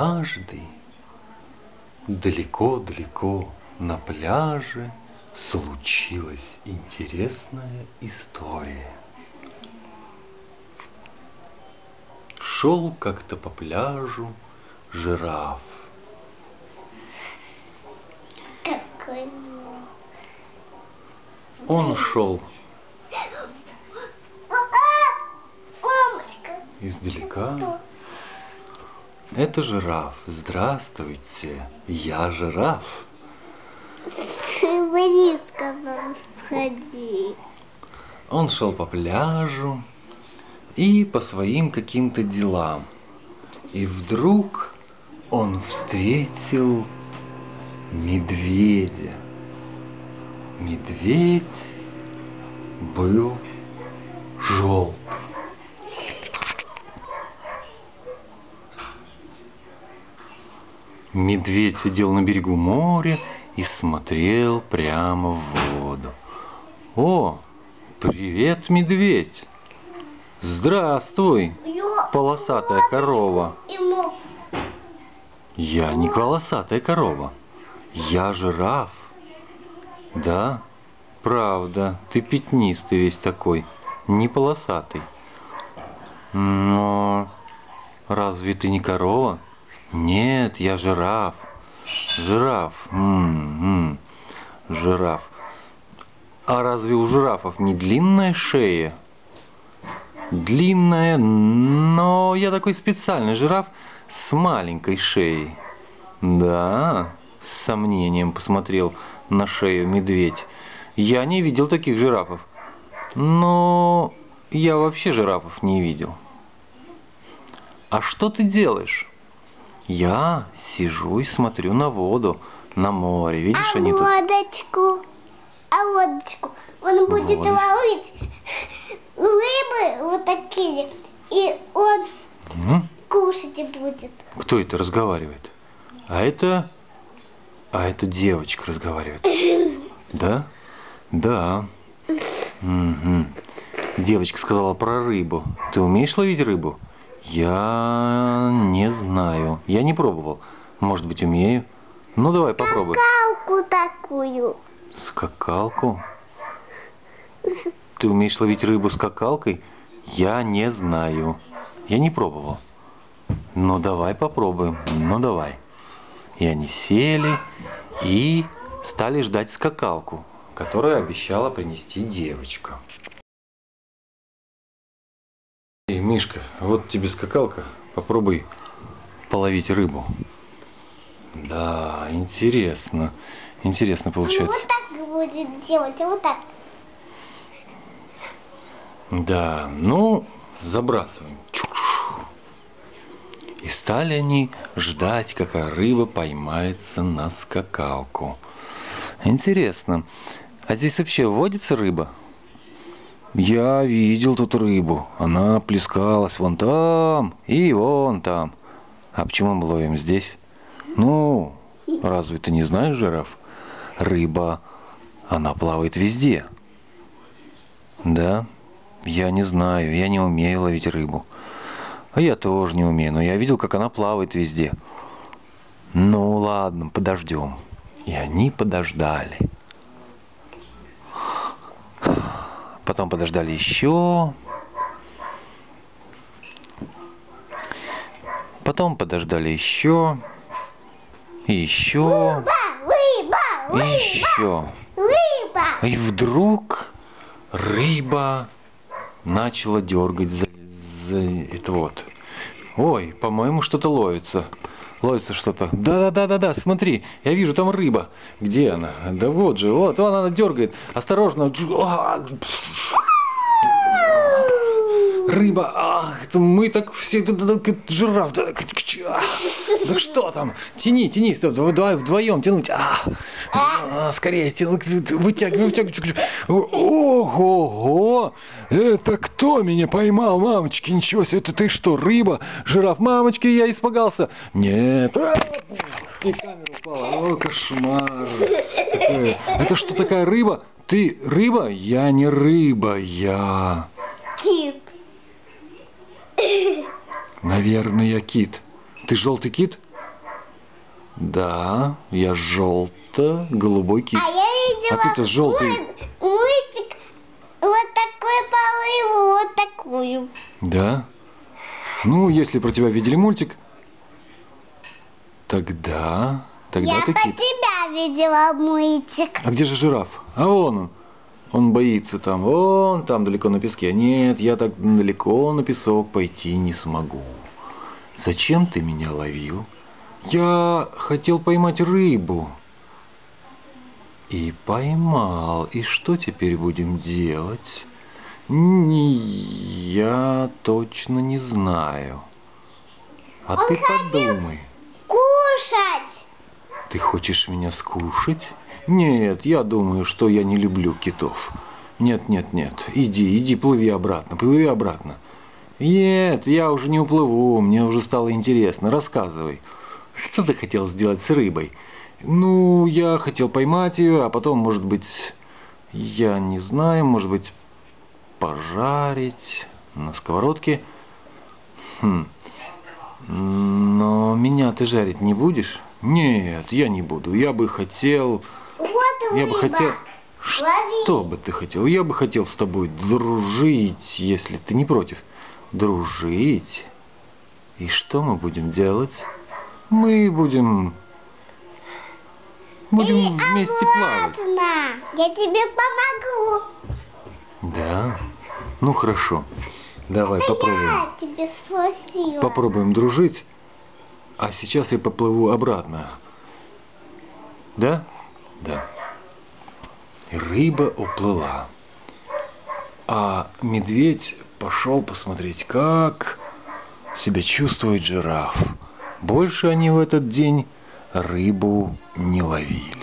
Каждый далеко-далеко на пляже случилась интересная история. Шел как-то по пляжу жираф. Какой Он шел издалека. Это жираф. Здравствуйте, я жираф. Близко нам сходи. Он шел по пляжу и по своим каким-то делам. И вдруг он встретил медведя. Медведь был желтый. Медведь сидел на берегу моря и смотрел прямо в воду. О, привет, медведь! Здравствуй, полосатая корова. Я не полосатая корова. Я жираф. Да, правда, ты пятнистый весь такой, не полосатый. Но разве ты не корова? Нет, я жираф. Жираф. М-м, жираф. А разве у жирафов не длинная шея? Длинная, но я такой специальный жираф с маленькой шеей. Да, с сомнением посмотрел на шею медведь. Я не видел таких жирафов. Но я вообще жирафов не видел. А что ты делаешь? Я сижу и смотрю на воду, на море. Видишь, а они тут... водочку, а водочку. Он будет Водочку. ловить рыбы вот такие, и он М? кушать будет. Кто это разговаривает? А это... А это девочка разговаривает. Да? Да. Мгм. Девочка сказала про рыбу. Ты умеешь ловить рыбу? Я не знаю. Я не пробовал. Может быть, умею. Ну, давай попробуй. Калку такую. Скакалку? Ты умеешь ловить рыбу скакалкой? Я не знаю. Я не пробовал. Ну давай попробуем. Ну давай. И они сели и стали ждать скакалку, которую обещала принести девочка. Эй, Мишка, вот тебе скакалка. Попробуй половить рыбу. Да, интересно. Интересно получается. Вот так будет делать, вот так. Да, ну, забрасываем. И стали они ждать, какая рыба поймается на скакалку. Интересно, а здесь вообще водится рыба? Я видел тут рыбу. Она плескалась вон там и вон там. А почему мы ловим здесь? Ну, разве ты не знаешь, жираф? Рыба, она плавает везде. Да? Я не знаю, я не умею ловить рыбу. А я тоже не умею, но я видел, как она плавает везде. Ну ладно, подождем. И они подождали. Потом подождали еще. Потом подождали еще. И еще. Рыба, И рыба, еще. рыба. И вдруг рыба начала дергать за, за это вот. Ой, по-моему, что-то ловится. Ловится что-то. Да-да-да-да-да, смотри, я вижу там рыба. Где она? Да вот же, вот, вон она дергает. Осторожно. Рыба, ах, это мы так все, да, да, да, жираф, да, да что там, тяни, тяни, давай вдвоем тянуть, а, А, скорее, тянуть, вытягивай, вытягивай, ого, это кто меня поймал, мамочки, ничего себе, это ты что, рыба, жираф, мамочки, я испугался, нет, а, и камера упала, о, кошмар, это что такая рыба, ты рыба, я не рыба, я... Наверное, кит. Ты желтый кит? Да, я желто-голубой кит. А я видела А ты-то желтый. мульт- мультик вот такой полы, вот такую. Да? Ну, если про тебя видели мультик, тогда... Тогда я ты по кит. тебя видела мультик. А где же жираф? А вон он. Он боится там, вон там далеко на песке. Нет, я так далеко на песок пойти не смогу. Зачем ты меня ловил? Я хотел поймать рыбу. И поймал. И что теперь будем делать? Не, я точно не знаю. А ты подумай. Кушать. Ты хочешь меня скушать? Нет, я думаю, что я не люблю китов. Нет, нет, нет. Иди, иди, плыви обратно, плыви обратно. Нет, я уже не уплыву, мне уже стало интересно. Рассказывай. Что ты хотел сделать с рыбой? Ну, я хотел поймать ее, а потом, может быть, я не знаю, может быть, пожарить на сковородке. Хм. Но меня ты жарить не будешь? Нет, я не буду. Я бы хотел... Я бы хотел... Что бы ты хотел? Я бы хотел с тобой дружить, если ты не против. Дружить? И что мы будем делать? Мы будем... Будем вместе плавать. Ладно, я тебе помогу. Да? Ну хорошо. Давай попробуем. Я тебе спросила. Попробуем дружить. А сейчас я поплыву обратно. Да? Да. Рыба уплыла. А медведь пошел посмотреть, как себя чувствует жираф. Больше они в этот день рыбу не ловили.